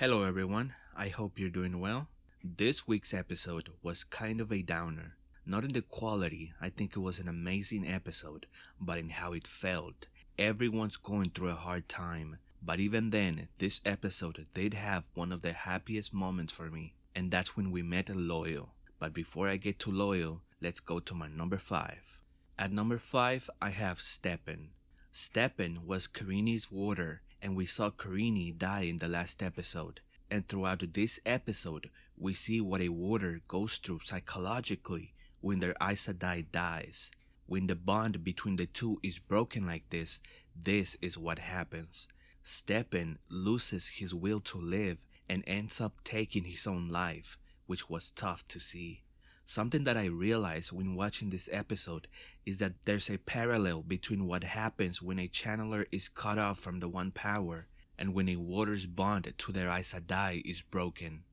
Hello, everyone. I hope you're doing well. This week's episode was kind of a downer. Not in the quality, I think it was an amazing episode, but in how it felt. Everyone's going through a hard time, but even then, this episode did have one of the happiest moments for me, and that's when we met Loial. But before I get to Loial, let's go to my number 5. At number 5, I have Stepin. Stepin was Kerene's warder and we saw Kerene die in the last episode. And throughout this episode, we see what a warder goes through psychologically when their Aes Sedai dies. When the bond between the two is broken like this, this is what happens. Stepin loses his will to live and ends up taking his own life, which was tough to see. Something that I realized when watching this episode is that there's a parallel between what happens when a channeler is cut off from the one power and when a warder's bond to their Aes Sedai is broken.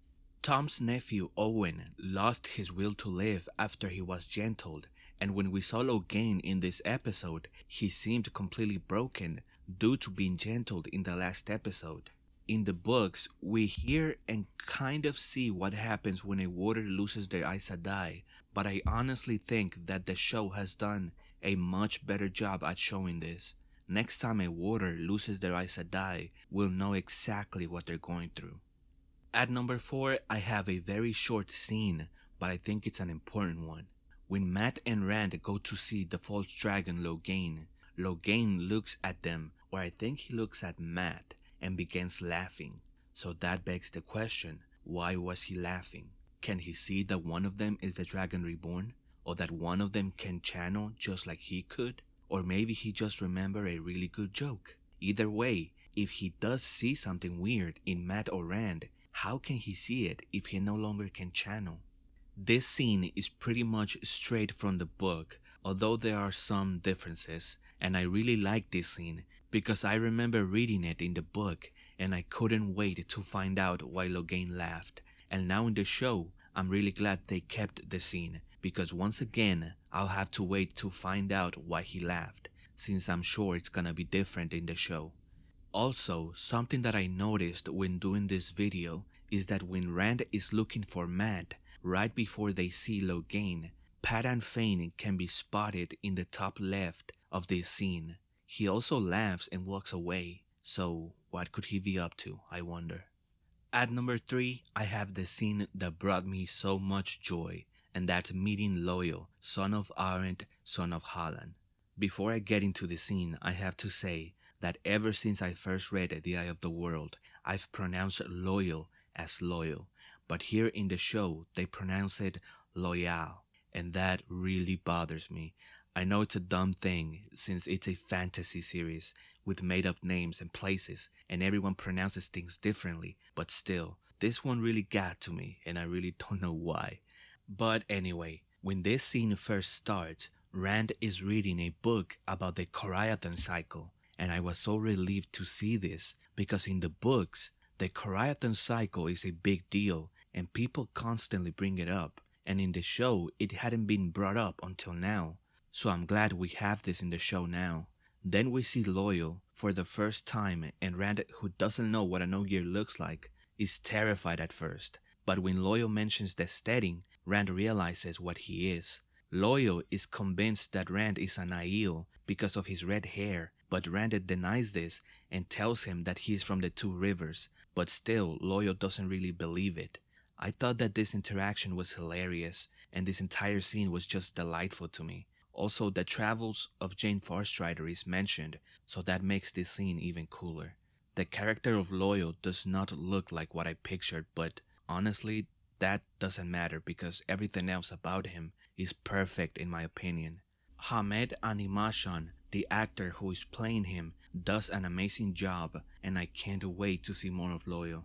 Tom's nephew Owyn lost his will to live after he was gentled, and when we saw Logain in this episode, he seemed completely broken due to being gentled in the last episode in the books, we hear and kind of see what happens when a warder loses their Aes Sedai, but I honestly think that the show has done a much better job at showing this. Next time a warder loses their Aes Sedai, we'll know exactly what they're going through. At number 4, I have a very short scene, but I think it's an important one. When Mat and Rand go to see the false dragon Logain, Logain looks at them, or I think he looks at Mat, and begins laughing. So that begs the question, why was he laughing? Can he see that one of them is the Dragon Reborn? Or that one of them can channel just like he could? Or maybe he just remembered a really good joke. Either way, if he does see something weird in Mat or Rand, how can he see it if he no longer can channel? This scene is pretty much straight from the book, although there are some differences, and I really like this scene because I remember reading it in the book and I couldn't wait to find out why Logain laughed. And now in the show, I'm really glad they kept the scene because once again, I'll have to wait to find out why he laughed since I'm sure it's gonna be different in the show. Also, something that I noticed when doing this video is that when Rand is looking for Mat, right before they see Logain, Padan Fain can be spotted in the top left of this scene. He also laughs and walks away. So, what could he be up to, I wonder? At number 3, I have the scene that brought me so much joy, and that's meeting Loial, son of Arent, son of Halan. Before I get into the scene, I have to say that ever since I first read The Eye of the World, I've pronounced loyal as loyal, but here in the show, they pronounce it loyal, and that really bothers me. I know it's a dumb thing since it's a fantasy series with made up names and places and everyone pronounces things differently, but still, this one really got to me and I really don't know why. But anyway, when this scene first starts, Rand is reading a book about the Karaethon cycle, and I was so relieved to see this because in the books, the Karaethon cycle is a big deal and people constantly bring it up, and in the show, it hadn't been brought up until now. So I'm glad we have this in the show now. Then we see Loial for the first time and Rand, who doesn't know what an Ogier looks like, is terrified at first. But when Loial mentions the steading, Rand realizes what he is. Loial is convinced that Rand is an Aiel because of his red hair, but Rand denies this and tells him that he is from the two rivers, but still Loyal doesn't really believe it. I thought that this interaction was hilarious and this entire scene was just delightful to me. Also, the travels of Jain Farstrider is mentioned, so that makes this scene even cooler. The character of Loial does not look like what I pictured, but honestly, that doesn't matter because everything else about him is perfect in my opinion. Hammed Animashaun, the actor who is playing him, does an amazing job and I can't wait to see more of Loial.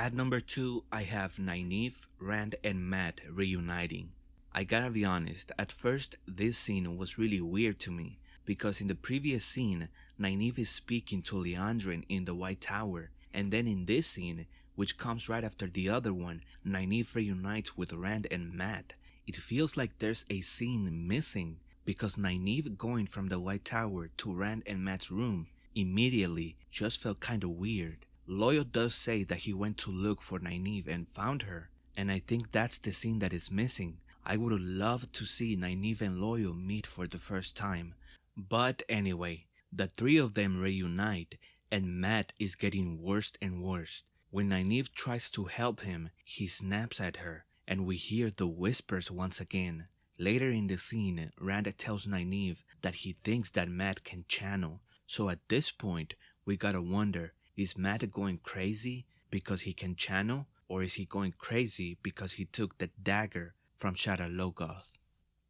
At number 2, I have Nynaeve, Rand and Mat reuniting. I gotta be honest, at first this scene was really weird to me because in the previous scene, Nynaeve is speaking to Liandrin in the White Tower, and then in this scene, which comes right after the other one, Nynaeve reunites with Rand and Mat. It feels like there's a scene missing because Nynaeve going from the White Tower to Rand and Mat's room immediately just felt kinda weird. Loial does say that he went to look for Nynaeve and found her, and I think that's the scene that is missing. I would love to see Nynaeve and Loial meet for the first time. But anyway, the three of them reunite, and Mat is getting worse and worse. When Nynaeve tries to help him, he snaps at her, and we hear the whispers once again. Later in the scene, Rand tells Nynaeve that he thinks that Mat can channel. So at this point, we gotta wonder, is Mat going crazy because he can channel? Or is he going crazy because he took the dagger from Shadar Logoth?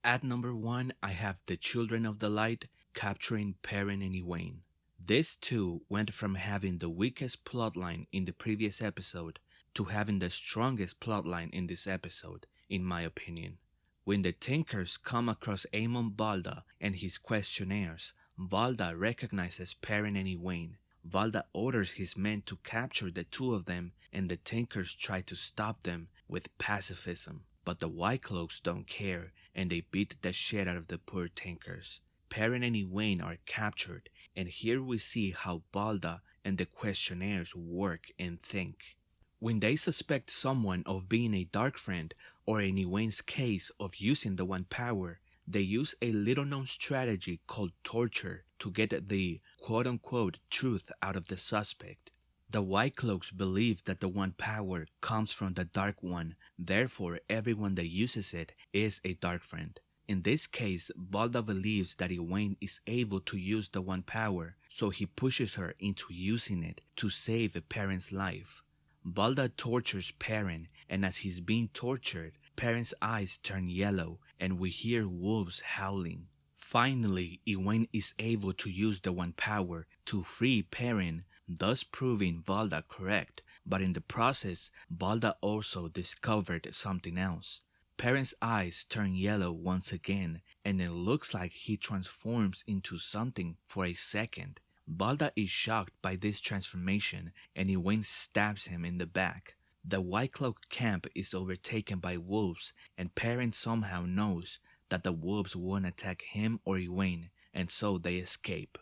At number one, I have the Children of the Light capturing Perrin and Egwene. This too went from having the weakest plotline in the previous episode to having the strongest plotline in this episode, in my opinion. When the Tinkers come across Eamon Valda and his Questioners, Valda recognizes Perrin and Egwene. Valda orders his men to capture the two of them, and the Tinkers try to stop them with pacifism. But the White Cloaks don't care, and they beat the shit out of the poor Tinkers. Perrin and Egwene are captured, and here we see how Valda and the Questioners work and think. When they suspect someone of being a dark friend, or in Egwene's case of using the One Power, they use a little known strategy called torture to get the quote unquote truth out of the suspect. The White Cloaks believe that the One Power comes from the Dark One, therefore, everyone that uses it is a Dark Friend. In this case, Valda believes that Egwene is able to use the One Power, so he pushes her into using it to save a Perrin's life. Valda tortures Perrin, and as he's being tortured, Perrin's eyes turn yellow, and we hear wolves howling. Finally, Egwene is able to use the One Power to free Perrin, thus proving Valda correct, but in the process, Valda also discovered something else. Perrin's eyes turn yellow once again, and it looks like he transforms into something for a second. Valda is shocked by this transformation, and Egwene stabs him in the back. The White Cloak camp is overtaken by wolves, and Perrin somehow knows that the wolves won't attack him or Egwene, and so they escape.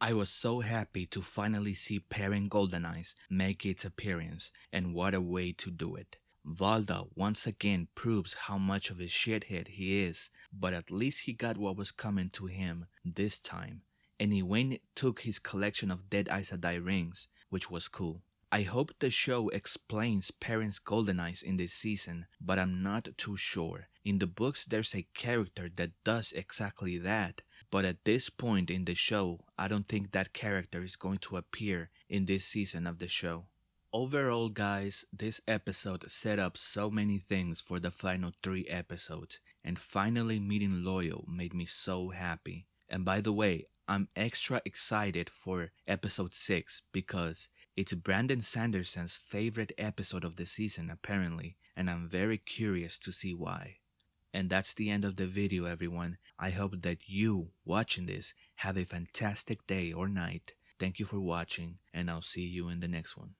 I was so happy to finally see Perrin Golden Eyes make its appearance, and what a way to do it. Valda once again proves how much of a shithead he is, but at least he got what was coming to him this time. And Egwene took his collection of Dead Aes Sedai rings, which was cool. I hope the show explains Perrin's golden eyes in this season, but I'm not too sure. In the books, there's a character that does exactly that, but at this point in the show, I don't think that character is going to appear in this season of the show. Overall, guys, this episode set up so many things for the final three episodes, and finally meeting Loial made me so happy. And by the way, I'm extra excited for episode 6 because it's Brandon Sanderson's favorite episode of the season, apparently, and I'm very curious to see why. And that's the end of the video, everyone. I hope that you, watching this, have a fantastic day or night. Thank you for watching, and I'll see you in the next one.